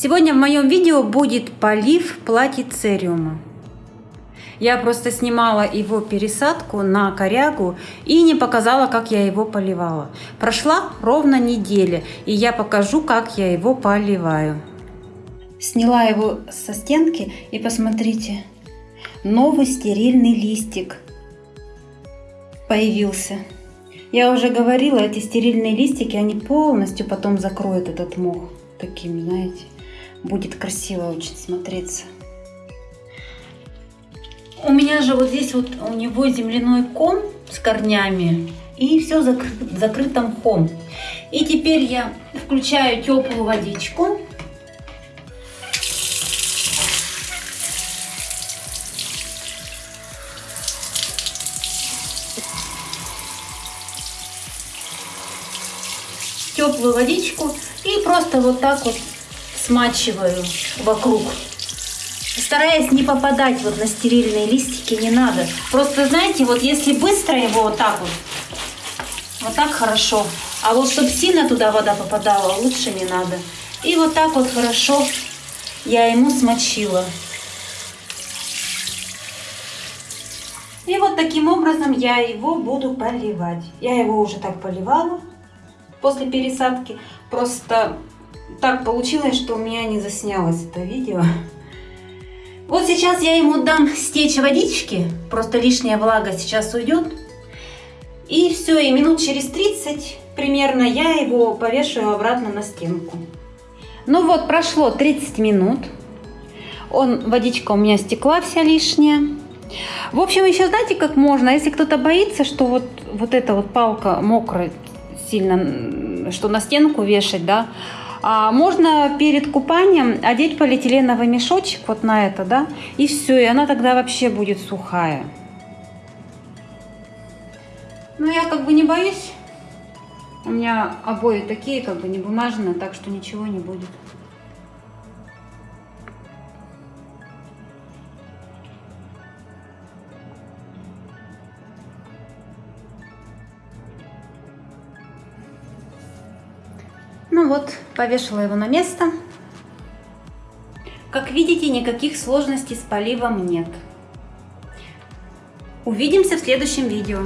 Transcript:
Сегодня в моем видео будет полив платицериума. Я просто снимала его пересадку на корягу и не показала, как я его поливала. Прошла ровно неделя, и я покажу, как я его поливаю. Сняла его со стенки и посмотрите, новый стерильный листик появился. Я уже говорила, эти стерильные листики, они полностью потом закроют этот мох. Такими, знаете, будет красиво очень смотреться. У меня же вот здесь вот у него земляной ком с корнями и все закры закрыто мхом. И теперь я включаю теплую водичку. Теплую водичку и просто вот так вот смачиваю вокруг стараясь не попадать вот на стерильные листики, не надо. Просто, знаете, вот если быстро его вот так вот, вот так хорошо. А вот чтобы сильно туда вода попадала, лучше не надо. И вот так вот хорошо я ему смочила. И вот таким образом я его буду поливать. Я его уже так поливала после пересадки. Просто так получилось, что у меня не заснялось это видео. Вот сейчас я ему дам стечь водички, просто лишняя влага сейчас уйдет. И все, и минут через 30 примерно я его повешаю обратно на стенку. Ну вот, прошло 30 минут. Он, водичка у меня стекла вся лишняя. В общем, еще знаете, как можно, если кто-то боится, что вот, вот эта вот палка мокрая сильно, что на стенку вешать, да, можно перед купанием одеть полиэтиленовый мешочек вот на это, да, и все, и она тогда вообще будет сухая. Ну, я как бы не боюсь. У меня обои такие, как бы не бумажные, так что ничего не будет. Ну вот, повешала его на место. Как видите, никаких сложностей с поливом нет. Увидимся в следующем видео.